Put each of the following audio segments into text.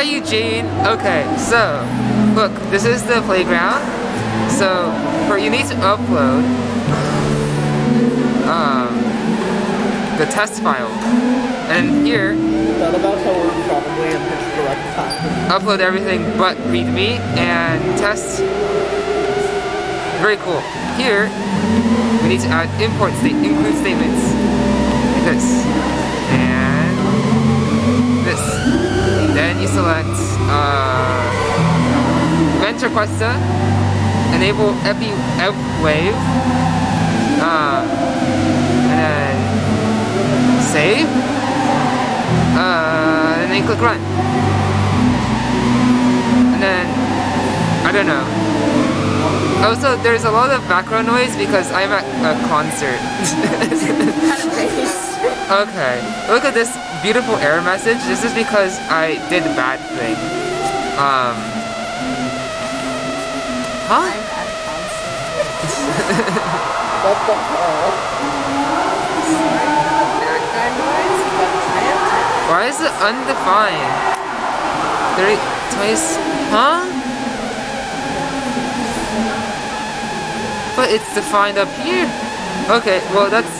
Hi Eugene. Okay, so look, this is the playground. So for you need to upload um, the test file. And here, That about how we're probably in pitch direct time. upload everything but readme and test. Very cool. Here, we need to add import state include statements. Like this. Requesta, enable Epi Ep Wave, uh, and then save, uh, and then click run. And then, I don't know. Also, there's a lot of background noise because I'm at a concert. okay, look at this beautiful error message. This is because I did a bad thing. Um. Huh? What the hell? Why is it undefined? Three, twice, huh? But it's defined up here. Okay, well that's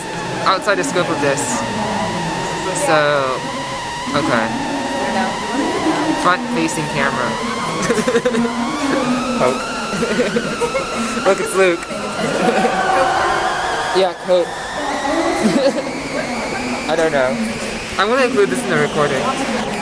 outside the scope of this. So, okay. Front facing camera. Poke. Oh. Look, it's Luke. yeah, coat. I don't know. I'm gonna include this in the recording.